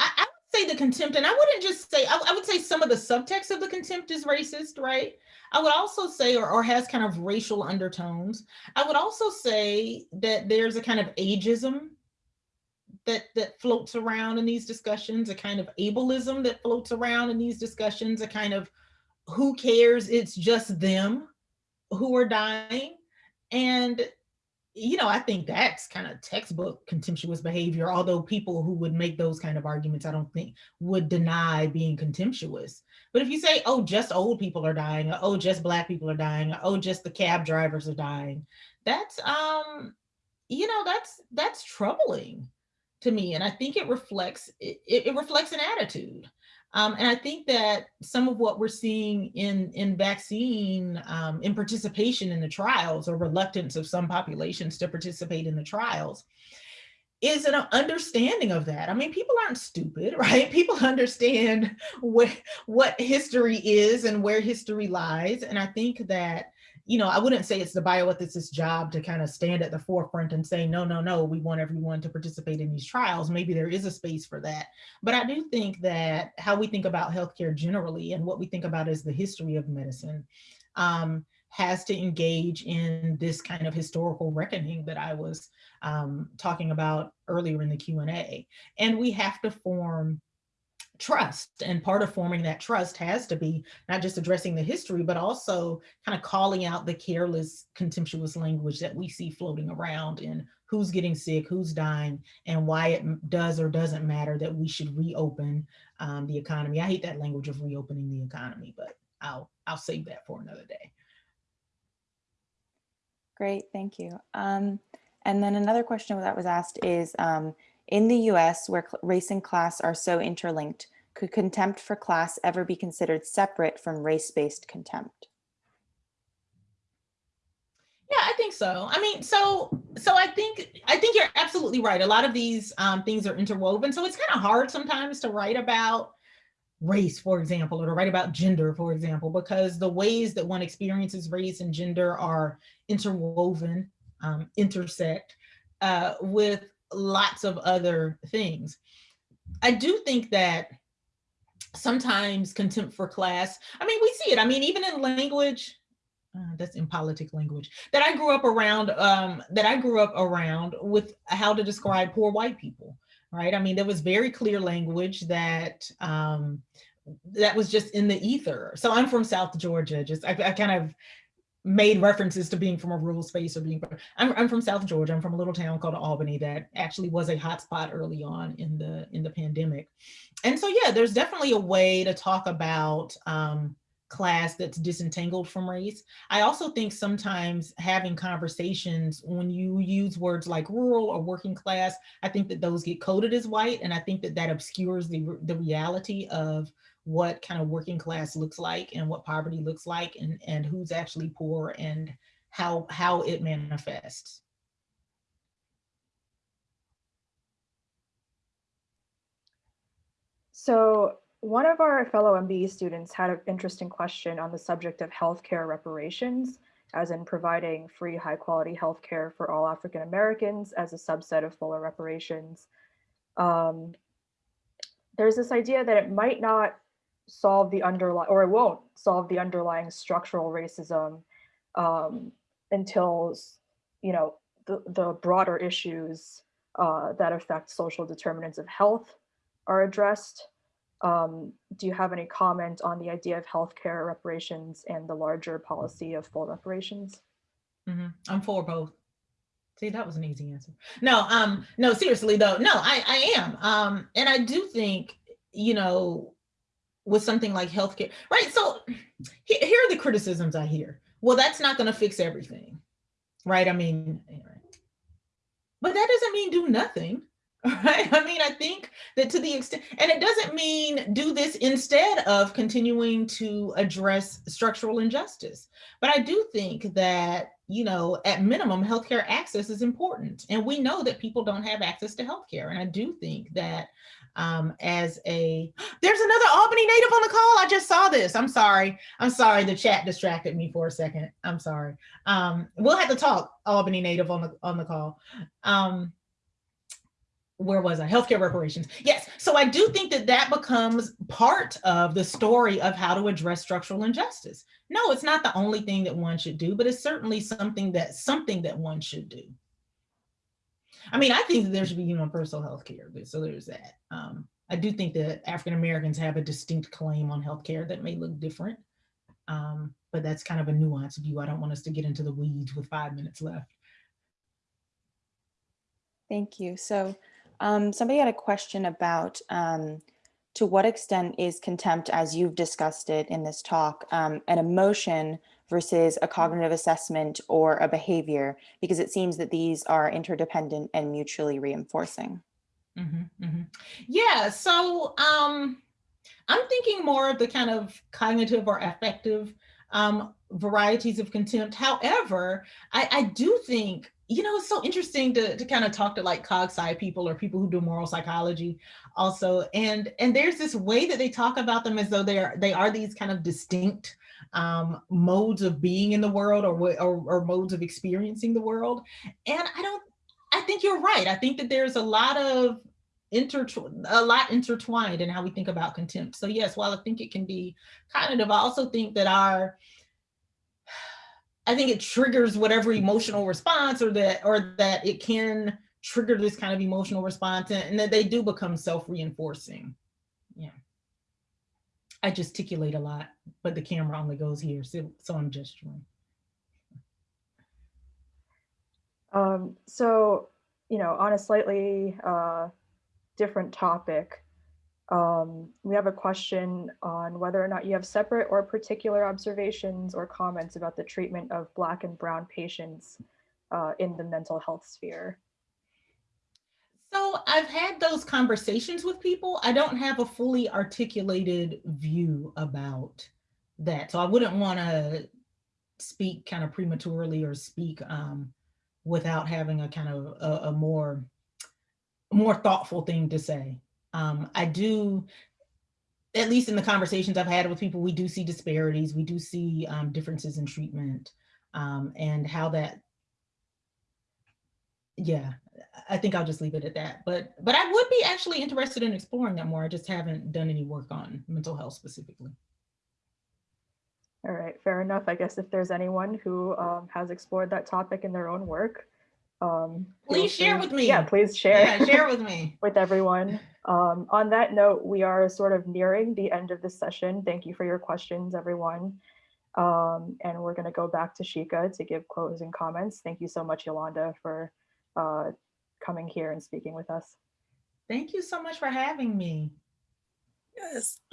Speaker 3: I, I, would say the contempt, and I wouldn't just say, I, I, would say some of the subtext of the contempt is racist, right? I would also say, or, or has kind of racial undertones. I would also say that there's a kind of ageism that that floats around in these discussions, a kind of ableism that floats around in these discussions, a kind of who cares, it's just them who are dying. And, you know, I think that's kind of textbook contemptuous behavior, although people who would make those kind of arguments, I don't think would deny being contemptuous. But if you say, oh, just old people are dying, or, oh, just black people are dying, or, oh, just the cab drivers are dying, that's, um, you know, that's, that's troubling to me. And I think it reflects, it, it reflects an attitude. Um, and I think that some of what we're seeing in, in vaccine, um, in participation in the trials or reluctance of some populations to participate in the trials is an understanding of that. I mean, people aren't stupid, right? People understand what, what history is and where history lies. And I think that you know, I wouldn't say it's the bioethicist's job to kind of stand at the forefront and say, no, no, no, we want everyone to participate in these trials. Maybe there is a space for that. But I do think that how we think about healthcare generally and what we think about as the history of medicine um, has to engage in this kind of historical reckoning that I was um, talking about earlier in the Q&A. And we have to form trust and part of forming that trust has to be not just addressing the history but also kind of calling out the careless contemptuous language that we see floating around in who's getting sick who's dying and why it does or doesn't matter that we should reopen um, the economy. I hate that language of reopening the economy but i'll i'll save that for another day.
Speaker 5: Great thank you. Um, and then another question that was asked is um, in the US, where race and class are so interlinked, could contempt for class ever be considered separate from race-based contempt?
Speaker 3: Yeah, I think so. I mean, so so I think I think you're absolutely right. A lot of these um, things are interwoven, so it's kind of hard sometimes to write about race, for example, or to write about gender, for example, because the ways that one experiences race and gender are interwoven, um, intersect uh, with lots of other things. I do think that sometimes contempt for class, I mean, we see it. I mean, even in language, uh, that's in politic language that I grew up around, um, that I grew up around with how to describe poor white people, right? I mean, there was very clear language that um, that was just in the ether. So I'm from South Georgia, just I, I kind of made references to being from a rural space or being, I'm, I'm from South Georgia. I'm from a little town called Albany that actually was a hotspot early on in the, in the pandemic. And so, yeah, there's definitely a way to talk about um, class that's disentangled from race. I also think sometimes having conversations when you use words like rural or working class, I think that those get coded as white. And I think that that obscures the, the reality of what kind of working class looks like and what poverty looks like and, and who's actually poor and how, how it manifests.
Speaker 4: So one of our fellow MBE students had an interesting question on the subject of healthcare reparations, as in providing free high quality healthcare for all African Americans as a subset of fuller reparations. Um, there's this idea that it might not solve the underlying, or it won't solve the underlying structural racism um, until, you know, the, the broader issues uh, that affect social determinants of health are addressed. Um, do you have any comment on the idea of healthcare reparations and the larger policy of full reparations?
Speaker 3: Mm -hmm. I'm for both. See, that was an easy answer. No, um, no, seriously though, no, I, I am. Um, and I do think, you know, with something like healthcare, right? So here are the criticisms I hear. Well, that's not going to fix everything, right? I mean, but that doesn't mean do nothing, right? I mean, I think that to the extent, and it doesn't mean do this instead of continuing to address structural injustice. But I do think that, you know, at minimum, healthcare access is important. And we know that people don't have access to healthcare. And I do think that um, as a, there's another Albany native on the call. I just saw this. I'm sorry. I'm sorry. The chat distracted me for a second. I'm sorry. Um, we'll have to talk Albany native on the, on the call. Um, where was I? Healthcare reparations. Yes. So I do think that that becomes part of the story of how to address structural injustice. No, it's not the only thing that one should do, but it's certainly something that something that one should do. I mean, I think that there should be universal health care, so there's that. Um, I do think that African Americans have a distinct claim on healthcare that may look different, um, but that's kind of a nuanced view. I don't want us to get into the weeds with five minutes left.
Speaker 5: Thank you. So um, somebody had a question about um, to what extent is contempt, as you've discussed it in this talk, um, an emotion versus a cognitive assessment or a behavior, because it seems that these are interdependent and mutually reinforcing.
Speaker 3: Mm -hmm, mm -hmm. Yeah, so um, I'm thinking more of the kind of cognitive or affective um, varieties of contempt. However, I, I do think, you know, it's so interesting to, to kind of talk to like cog sci people or people who do moral psychology also. And, and there's this way that they talk about them as though they are, they are these kind of distinct um, modes of being in the world or, or, or modes of experiencing the world. And I don't, I think you're right. I think that there's a lot of a lot intertwined in how we think about contempt. So yes, while I think it can be cognitive, I also think that our, I think it triggers whatever emotional response or that, or that it can trigger this kind of emotional response and, and that they do become self-reinforcing. Yeah. I gesticulate a lot, but the camera only goes here, so, so I'm gesturing.
Speaker 4: Um, so, you know, on a slightly uh, different topic, um, we have a question on whether or not you have separate or particular observations or comments about the treatment of Black and Brown patients uh, in the mental health sphere.
Speaker 3: So I've had those conversations with people. I don't have a fully articulated view about that. So I wouldn't want to speak kind of prematurely or speak um, without having a kind of a, a more more thoughtful thing to say. Um, I do, at least in the conversations I've had with people, we do see disparities. We do see um, differences in treatment um, and how that, yeah, I think I'll just leave it at that. But but I would be actually interested in exploring that more. I just haven't done any work on mental health specifically.
Speaker 4: All right, fair enough. I guess if there's anyone who um, has explored that topic in their own work, um,
Speaker 3: Please share
Speaker 4: free-
Speaker 3: with me.
Speaker 4: Yeah, please share.
Speaker 3: Yeah, share with me.
Speaker 4: with everyone. Um, on that note, we are sort of nearing the end of this session. Thank you for your questions, everyone. Um, and we're going to go back to Shika to give closing comments. Thank you so much, Yolanda, for uh, coming here and speaking with us.
Speaker 3: Thank you so much for having me.
Speaker 2: Yes.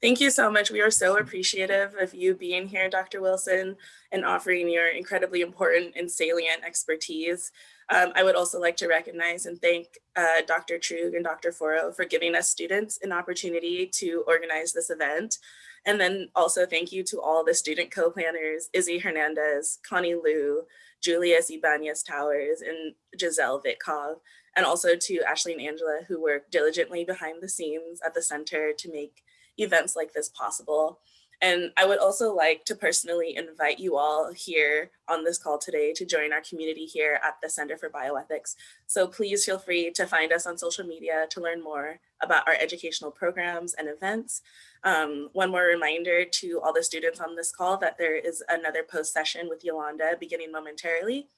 Speaker 2: Thank you so much. We are so appreciative of you being here, Dr. Wilson, and offering your incredibly important and salient expertise. Um, I would also like to recognize and thank uh, Dr. Truog and Dr. Forrow for giving us students an opportunity to organize this event. And then also thank you to all the student co-planners, Izzy Hernandez, Connie Liu, Julius Ibanez Towers, and Giselle Vitkov, and also to Ashley and Angela who work diligently behind the scenes at the center to make events like this possible. And I would also like to personally invite you all here on this call today to join our community here at the Center for Bioethics. So please feel free to find us on social media to learn more about our educational programs and events. Um, one more reminder to all the students on this call that there is another post session with Yolanda beginning momentarily.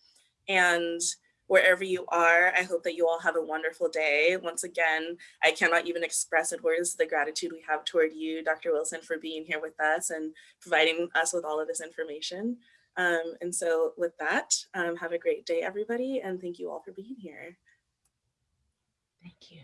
Speaker 2: And wherever you are. I hope that you all have a wonderful day. Once again, I cannot even express in words the gratitude we have toward you, Dr. Wilson, for being here with us and providing us with all of this information. Um, and so with that, um, have a great day, everybody, and thank you all for being here.
Speaker 3: Thank you.